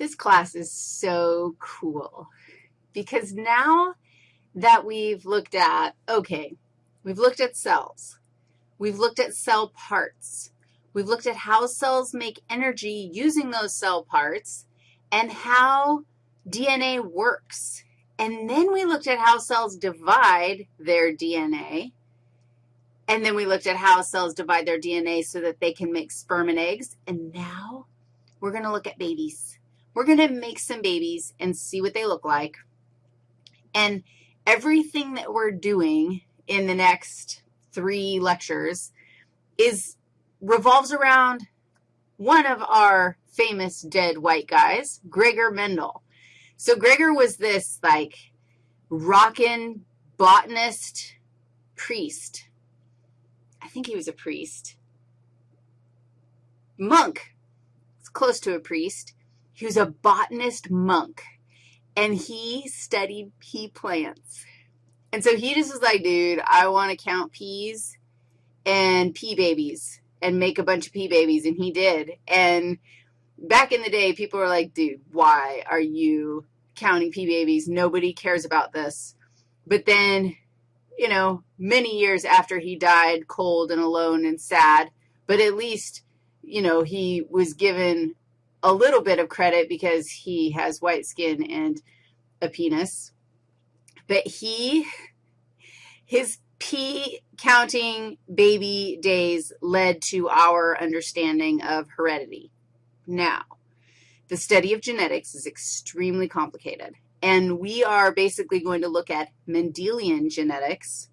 This class is so cool because now that we've looked at, okay, we've looked at cells. We've looked at cell parts. We've looked at how cells make energy using those cell parts and how DNA works. And then we looked at how cells divide their DNA. And then we looked at how cells divide their DNA so that they can make sperm and eggs. And now we're going to look at babies. We're going to make some babies and see what they look like. And everything that we're doing in the next three lectures is revolves around one of our famous dead white guys, Gregor Mendel. So Gregor was this, like, rockin' botanist priest. I think he was a priest. Monk. It's close to a priest. He was a botanist monk, and he studied pea plants. And so he just was like, dude, I want to count peas and pea babies and make a bunch of pea babies, and he did. And back in the day, people were like, dude, why are you counting pea babies? Nobody cares about this. But then, you know, many years after he died, cold and alone and sad, but at least, you know, he was given a little bit of credit because he has white skin and a penis. But he, his pea counting baby days led to our understanding of heredity. Now, the study of genetics is extremely complicated, and we are basically going to look at Mendelian genetics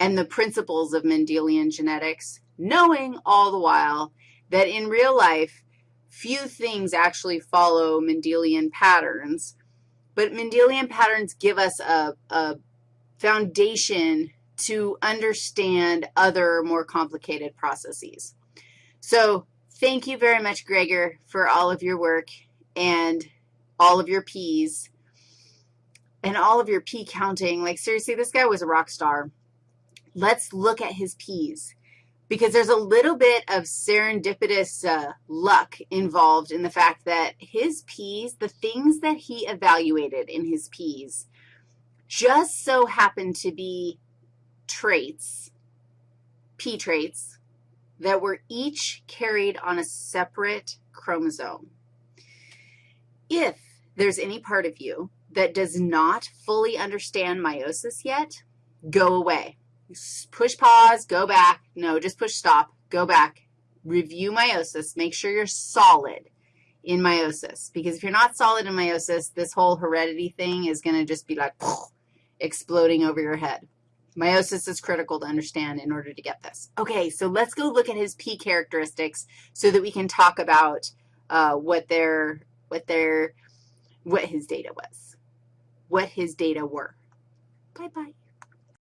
and the principles of Mendelian genetics, knowing all the while that in real life, few things actually follow Mendelian patterns, but Mendelian patterns give us a, a foundation to understand other more complicated processes. So thank you very much, Gregor, for all of your work and all of your peas and all of your pea counting. Like, seriously, this guy was a rock star. Let's look at his peas because there's a little bit of serendipitous uh, luck involved in the fact that his peas, the things that he evaluated in his peas, just so happened to be traits, pea traits, that were each carried on a separate chromosome. If there's any part of you that does not fully understand meiosis yet, go away. Push pause, go back. No, just push stop, go back. Review meiosis. Make sure you're solid in meiosis because if you're not solid in meiosis, this whole heredity thing is going to just be like exploding over your head. Meiosis is critical to understand in order to get this. Okay, so let's go look at his pea characteristics so that we can talk about uh, what their, what their, what his data was, what his data were. Bye-bye.